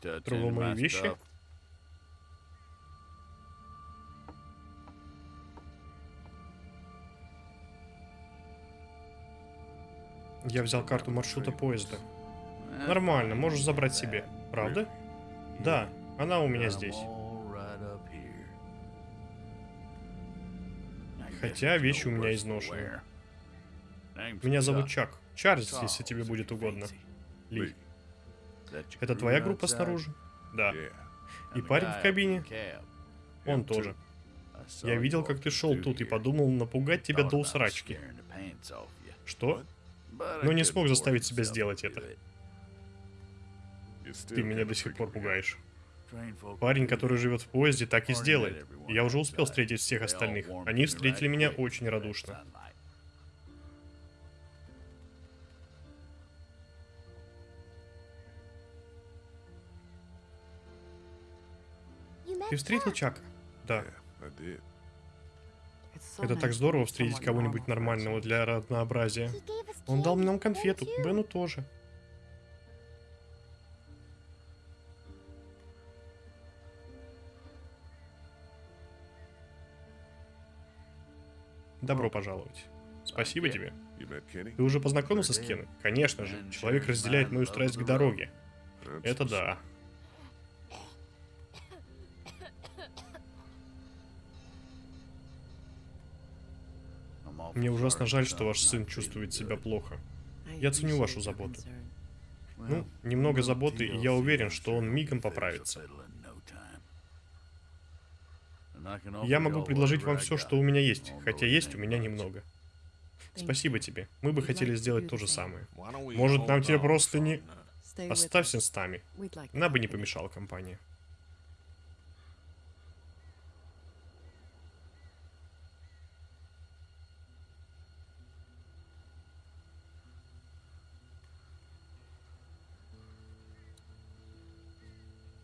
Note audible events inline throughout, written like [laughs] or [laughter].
Трогал мои вещи? Я взял карту маршрута поезда. Нормально, можешь забрать себе. Правда? Да, она у меня здесь. Хотя вещи у меня изношены. Меня зовут Чак. Чарльз, если тебе будет угодно. Ли. Это твоя группа снаружи? Да. И парень в кабине? Он тоже. Я видел, как ты шел тут и подумал напугать тебя до усрачки. Что? Но не смог заставить себя сделать это. Ты меня до сих пор пугаешь. Парень, который живет в поезде, так и сделает. Я уже успел встретить всех остальных. Они встретили меня очень радушно. Ты встретил Чака? Да. Это так здорово встретить кого-нибудь нормального для разнообразия. Он дал нам конфету, Бену тоже. Добро пожаловать. Спасибо тебе. Ты уже познакомился с Кеной? Конечно же. Человек разделяет мою страсть к дороге. Это да. Мне ужасно жаль, что ваш сын чувствует себя плохо. Я ценю вашу заботу. Ну, немного заботы, и я уверен, что он мигом поправится. Я могу предложить вам все, что у меня есть, хотя есть у меня немного. Спасибо тебе. Мы бы хотели сделать то же самое. Может, нам тебе просто не... Оставься с нами. Нам бы не помешала компания.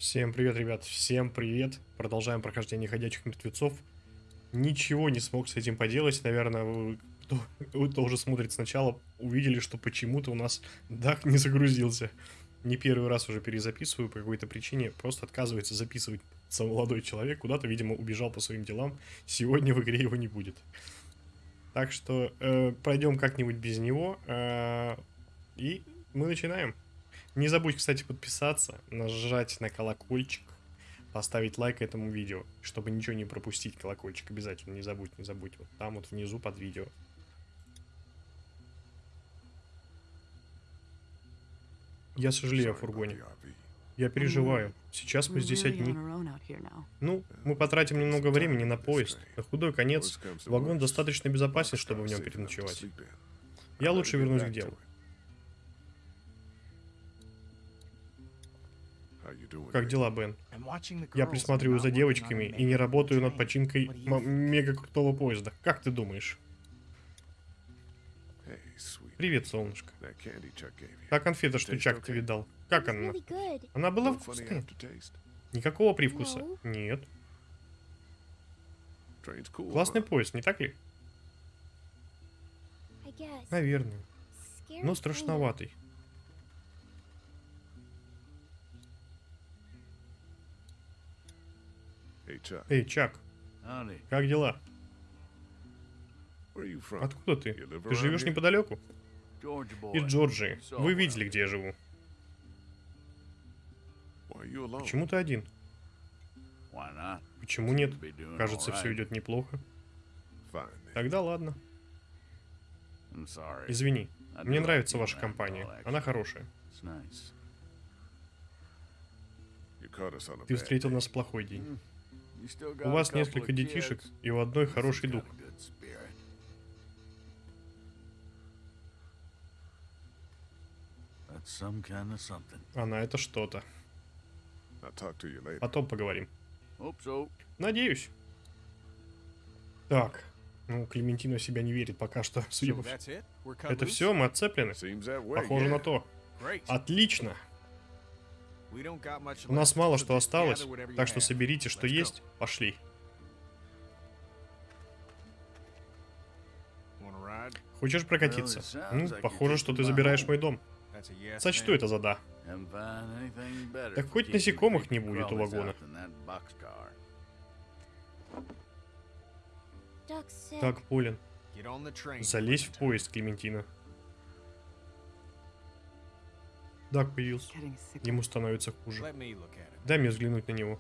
Всем привет, ребят, всем привет. Продолжаем прохождение ходячих мертвецов. Ничего не смог с этим поделать. Наверное, вы, кто, [laughs] вы тоже смотрите сначала, увидели, что почему-то у нас дах не загрузился. Не первый раз уже перезаписываю по какой-то причине. Просто отказывается записывать сам молодой человек. Куда-то, видимо, убежал по своим делам. Сегодня в игре его не будет. Так что э, пройдем как-нибудь без него. Э, и мы начинаем. Не забудь, кстати, подписаться, нажать на колокольчик, поставить лайк этому видео, чтобы ничего не пропустить. Колокольчик обязательно, не забудь, не забудь. Вот там вот внизу под видео. Я сожалею о фургоне. Я переживаю. Сейчас мы здесь одни. Ну, мы потратим немного времени на поезд. На худой конец, вагон достаточно безопасен, чтобы в нем переночевать. Я лучше вернусь к делу. Как дела, Бен? Я присматриваю за девочками и не работаю над починкой мега крутого поезда. Как ты думаешь? Привет, солнышко. Та конфета, что Чак тебе дал. Как она? Она была вкусная? Никакого привкуса? Нет. Классный поезд, не так ли? Наверное. Но страшноватый. Эй, Чак. Как дела? Откуда ты? Ты живешь неподалеку? Из Джорджии. Вы видели, где я живу. Почему ты один? Почему нет? Кажется, все идет неплохо. Тогда ладно. Извини. Мне нравится ваша компания. Она хорошая. Ты встретил нас в плохой день. У вас несколько детишек, и у одной хороший дух. Она это что-то. Потом поговорим. Надеюсь. Так. Ну, Клементина себя не верит пока что, судя по всему. Это все? Мы отцеплены? Похоже на то. Отлично. У нас мало что осталось, так что соберите, что есть, пошли. Хочешь прокатиться? Ну, похоже, что ты забираешь мой дом. Сочту это за да. Так хоть насекомых не будет у вагона. Так, Полин, залезь в поезд, Клементина. Дак появился. Ему становится хуже. Дай мне взглянуть на него.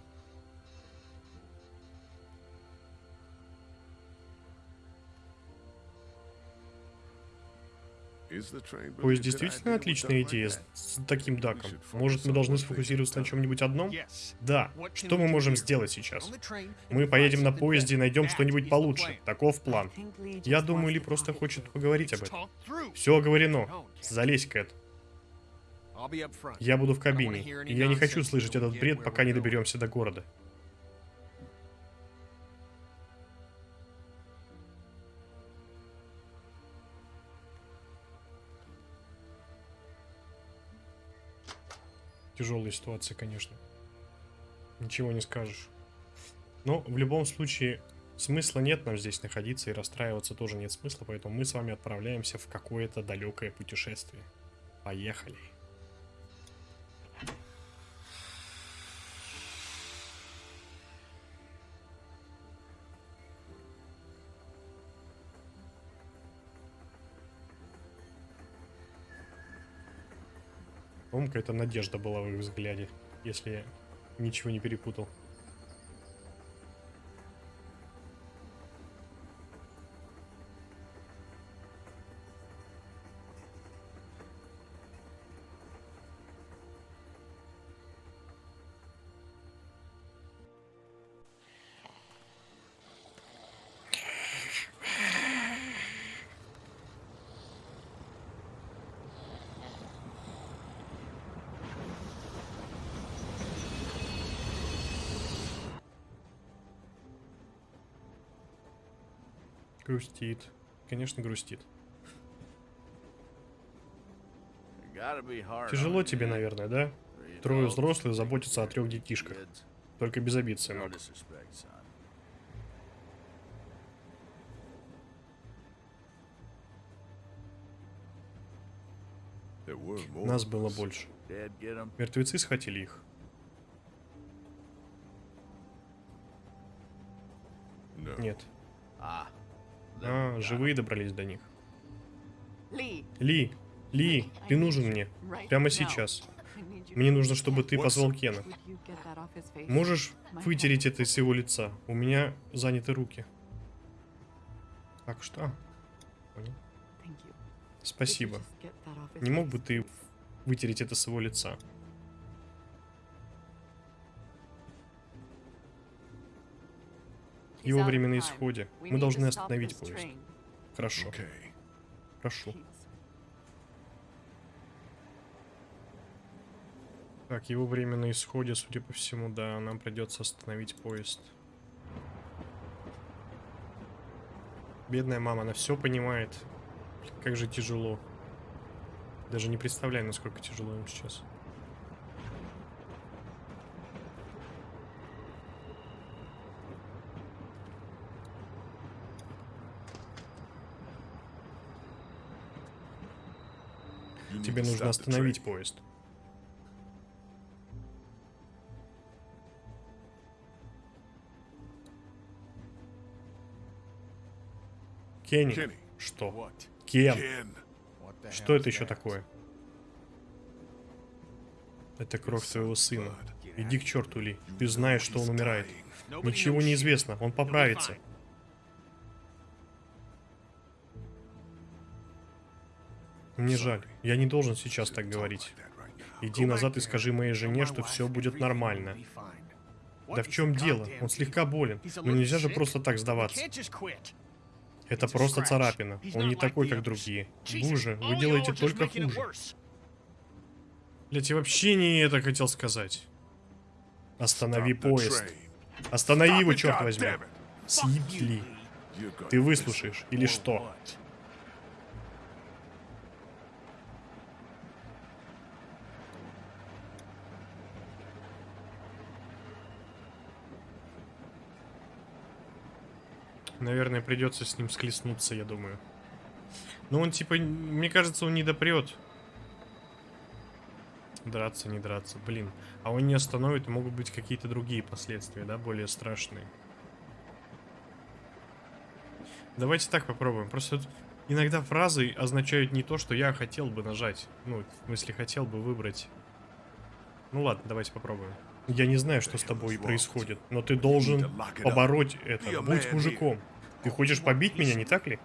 Поезд действительно отличная идея с, с таким даком. Может, мы должны сфокусироваться на чем-нибудь одном? Да. Что мы можем сделать сейчас? Мы поедем на поезде и найдем что-нибудь получше. Таков план. Я думаю, Ли просто хочет поговорить об этом. Все оговорено. Залезь, Кэт. Я буду в кабине, и я не хочу слышать этот бред, пока не доберемся до города. Тяжелая ситуация, конечно. Ничего не скажешь. Но в любом случае смысла нет нам здесь находиться и расстраиваться тоже нет смысла, поэтому мы с вами отправляемся в какое-то далекое путешествие. Поехали. По-моему, какая-то надежда была в их взгляде, если я ничего не перепутал. Грустит. Конечно, грустит. Тяжело тебе, наверное, да? Трое взрослых заботятся о трех детишках. Только без обид, сынок. Нас было больше. Мертвецы схватили их. Нет. А, живые добрались до них. Ли, Ли, ты нужен мне. Прямо сейчас. Мне нужно, чтобы ты позвал Кена. Можешь вытереть это с его лица? У меня заняты руки. Так что? Спасибо. Не мог бы ты вытереть это с его лица? Его время на исходе. Мы должны остановить поезд. Хорошо. Прошу. Так, его время на исходе, судя по всему, да, нам придется остановить поезд. Бедная мама, она все понимает. Как же тяжело. Даже не представляю, насколько тяжело им сейчас. Тебе нужно остановить поезд. Кенни. Что? Кен. Что это еще такое? Это кровь твоего сына. Иди к черту, Ли. Ты знаешь, что он умирает. Ничего не известно. Он поправится. Мне жаль. Я не должен сейчас так говорить. Иди назад и скажи моей жене, что все будет нормально. Да в чем дело? Он слегка болен. Но нельзя же просто так сдаваться. Это просто царапина. Он не такой, как другие. Боже, вы делаете только хуже. Блять, я вообще не это хотел сказать. Останови поезд. Останови его, черт возьми. Съебли. Ты выслушаешь или что? Наверное, придется с ним склеснуться, я думаю. Но он, типа, мне кажется, он не допрет. Драться, не драться. Блин. А он не остановит, могут быть какие-то другие последствия, да, более страшные. Давайте так попробуем. Просто иногда фразы означают не то, что я хотел бы нажать. Ну, в смысле, хотел бы выбрать. Ну ладно, давайте попробуем. Я не знаю, что с тобой происходит, но ты должен побороть это. Будь мужиком. Ты хочешь побить меня, не так ли?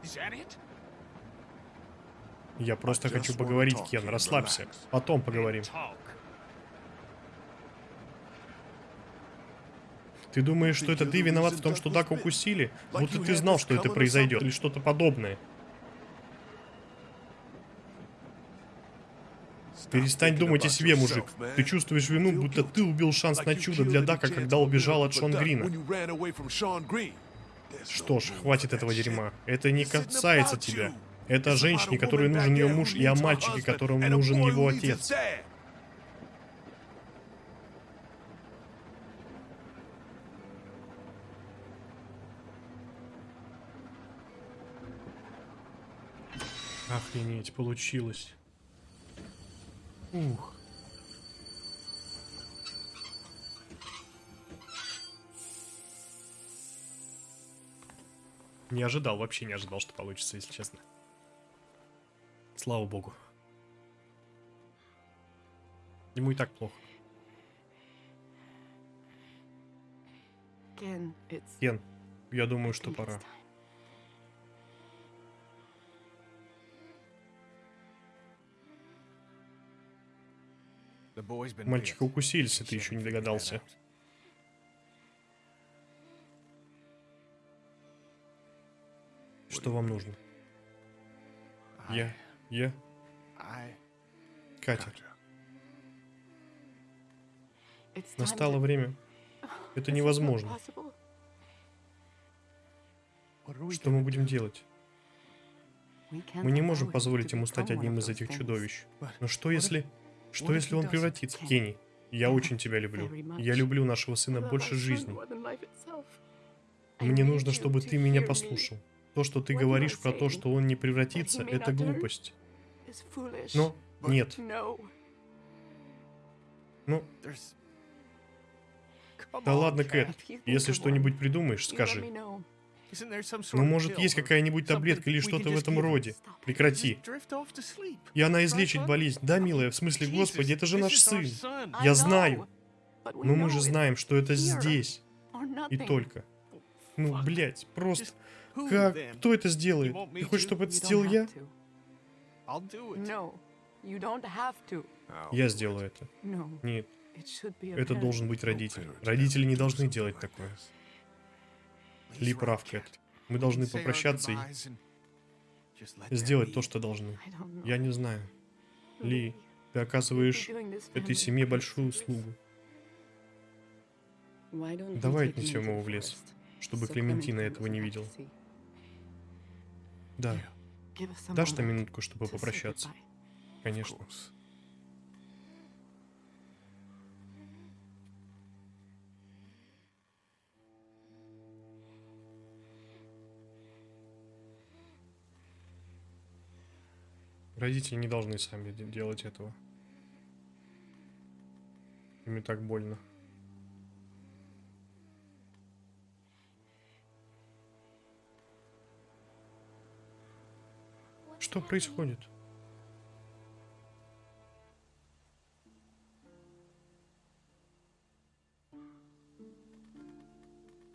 Я просто хочу поговорить, Кен, расслабься. Потом поговорим. Ты думаешь, что это ты виноват в том, что Дака укусили? Будто ты знал, что это произойдет, или что-то подобное. Перестань думать о себе, мужик. Ты чувствуешь вину, будто ты убил шанс на чудо для Дака, когда убежал от Шон Грина. Что ж, хватит этого дерьма. Это не касается тебя. Это о женщине, которой нужен ее муж, и о мальчике, которому нужен его отец. Охренеть, получилось. Ух. Не ожидал, вообще не ожидал, что получится, если честно. Слава богу. Ему и так плохо. Кен, я думаю, что пора. Мальчика укусили, ты еще не догадался. Что вам нужно? Я... Я... Катя. Настало время. Это невозможно. Что мы будем делать? Мы не можем позволить ему стать одним из этих чудовищ. Но что если... Что если он превратится? Кенни, я очень тебя люблю. Я люблю нашего сына больше жизни. Мне нужно, чтобы ты меня послушал. То, что ты говоришь про то, что он не превратится, это глупость. Но нет. Ну, да ладно, Кэт, если что-нибудь придумаешь, скажи. Ну, может, есть какая-нибудь таблетка или что-то в этом роде. Прекрати. И она излечит болезнь. Да, милая, в смысле, господи, это же наш сын. Я знаю. Но мы же знаем, что это здесь. И только. Ну, блядь, просто... Как? Кто это сделает? Ты хочешь, чтобы это сделал я? Я сделаю это. Нет. Это должен быть родитель. Родители не должны делать такое. Ли прав, Кэт. Мы должны попрощаться и сделать то, что должны. Я не знаю. Ли, ты оказываешь этой семье большую услугу. Давай отнесем его в лес, чтобы Клементина этого не видел. Да. Дашь на минутку, чтобы попрощаться? Конечно. Родители не должны сами делать этого. Им и так больно. Что происходит?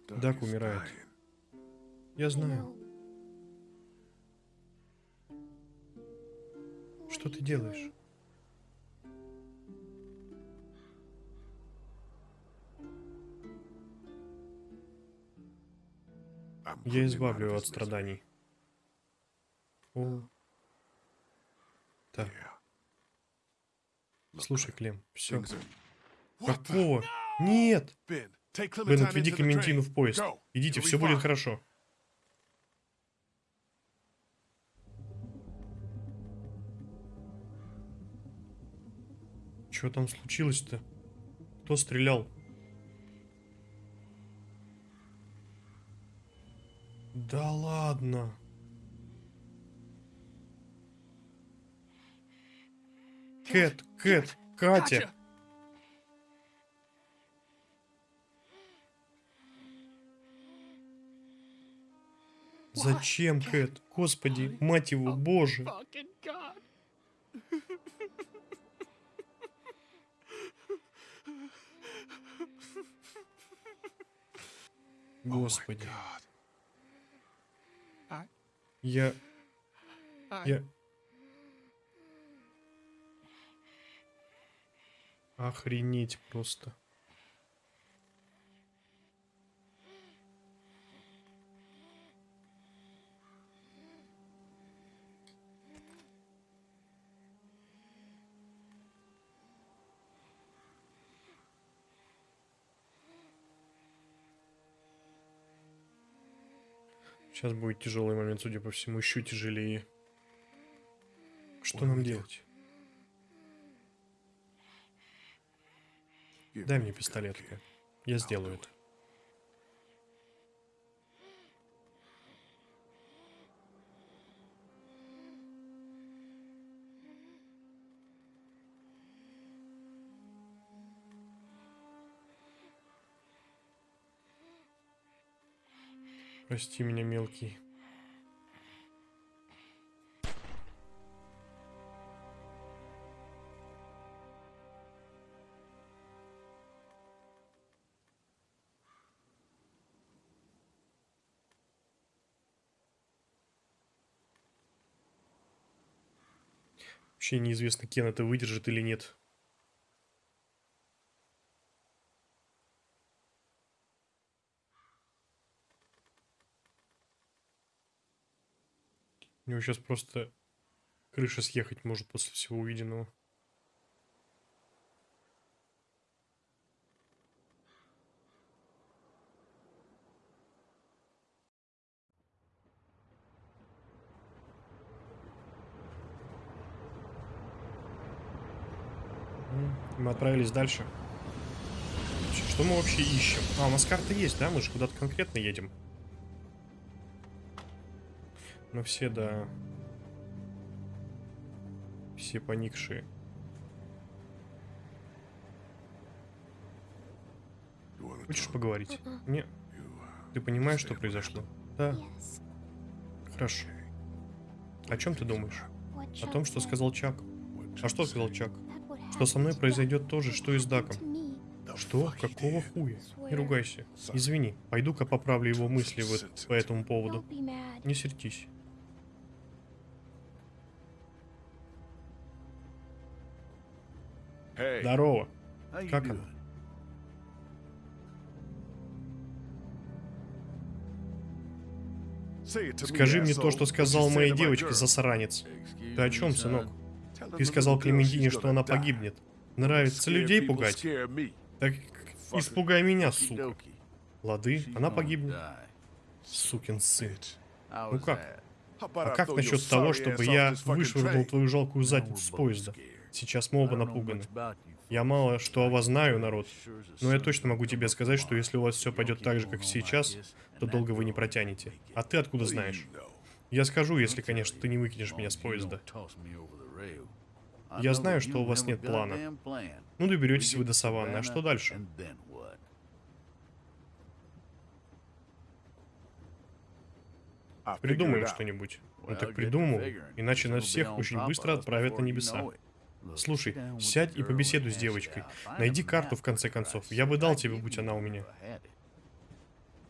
Дак умирает. Я знаю. Что ты делаешь? Я избавлю его от страданий. О. Так. Слушай, Клем, все. Какого? Нет! Бен, отведи Клементину в поезд. Идите, все будет хорошо. Что там случилось-то? Кто стрелял? Да ладно. Кэт, Кэт, Катя! Зачем, Кэт? Господи, мать его, боже. Господи. Я... Я... Охренеть просто. Сейчас будет тяжелый момент, судя по всему, еще тяжелее. Что нам делать? Дай мне пистолет. Я сделаю это. Прости меня, мелкий. Вообще неизвестно, Кен это выдержит или нет. Него сейчас просто крыша съехать может после всего увиденного. Мы отправились дальше. Что мы вообще ищем? А, у нас карта есть, да? Мы же куда-то конкретно едем. Но все, да... Все поникшие. Хочешь поговорить? Не. Ты понимаешь, что произошло? Да. Хорошо. О чем ты думаешь? О том, что сказал Чак. А что сказал Чак? Что со мной произойдет то же, что и с Даком. Что? Какого хуя? Не ругайся. Извини, пойду-ка поправлю его мысли вот по этому поводу. Не сердись. Здорово. Как она? Скажи мне то, что сказал моей девочке, засранец. Ты о чем, сынок? Ты сказал Клементине, что она погибнет. Нравится людей пугать? Так испугай меня, сука. Лады, она погибнет. Сукин сын. Ну как? А как насчет того, чтобы я вышвырнул твою жалкую задницу с поезда? Сейчас мы оба напуганы. Я мало что о вас знаю, народ, но я точно могу тебе сказать, что если у вас все пойдет так же, как сейчас, то долго вы не протянете. А ты откуда знаешь? Я скажу, если, конечно, ты не выкинешь меня с поезда. Я знаю, что у вас нет плана. Ну, доберетесь вы до саванны, а что дальше? Придумаем что-нибудь. Ну так придумал, иначе нас всех очень быстро отправят на небеса. Слушай, сядь и побеседуй с девочкой. Найди карту, в конце концов. Я бы дал тебе, будь она у меня.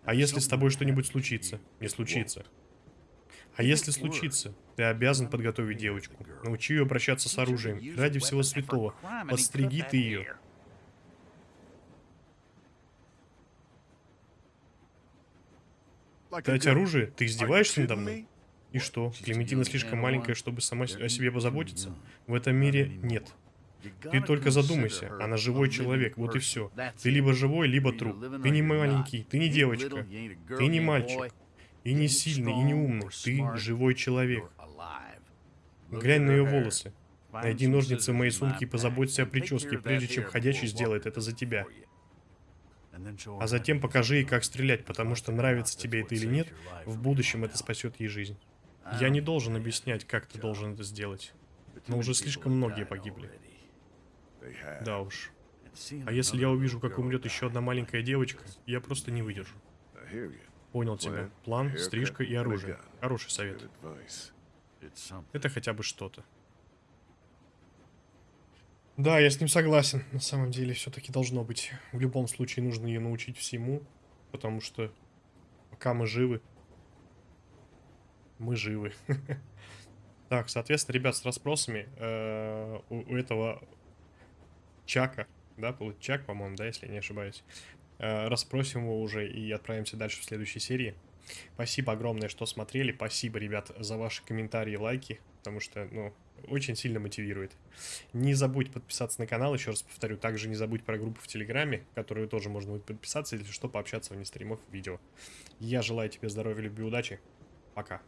А если с тобой что-нибудь случится? Не случится. А если случится, ты обязан подготовить девочку. Научи ее обращаться с оружием. Ради всего святого. Подстриги ты ее. Дать оружие? Ты издеваешься надо мной? И что, Клементина слишком маленькая, чтобы сама о себе позаботиться? В этом мире нет. Ты только задумайся, она живой человек, вот и все. Ты либо живой, либо труп. Ты не маленький, ты не девочка, ты не мальчик. И не сильный, и не умный. Ты живой человек. Глянь на ее волосы. Найди ножницы в моей сумке и позаботься о прическе, прежде чем ходячий сделает это за тебя. А затем покажи ей, как стрелять, потому что нравится тебе это или нет, в будущем это спасет ей жизнь. Я не должен объяснять, как ты должен это сделать. Но уже слишком многие погибли. Да уж. А если я увижу, как умрет еще одна маленькая девочка, я просто не выдержу. Понял тебя. План, стрижка и оружие. Хороший совет. Это хотя бы что-то. Да, я с ним согласен. На самом деле, все-таки должно быть. В любом случае, нужно ее научить всему. Потому что пока мы живы, мы живы. [laughs] Так, соответственно, ребят, с расспросами э, у этого Чака, да, Чак, по-моему, да, если не ошибаюсь, э, расспросим его уже и отправимся дальше в следующей серии. Спасибо огромное, что смотрели. Спасибо, ребят, за ваши комментарии, лайки, потому что, ну, очень сильно мотивирует. Не забудь подписаться на канал, еще раз повторю. Также не забудь про группу в Телеграме, которую тоже можно будет подписаться, если что, пообщаться вне стримов, видео. Я желаю тебе здоровья, любви, удачи. Пока.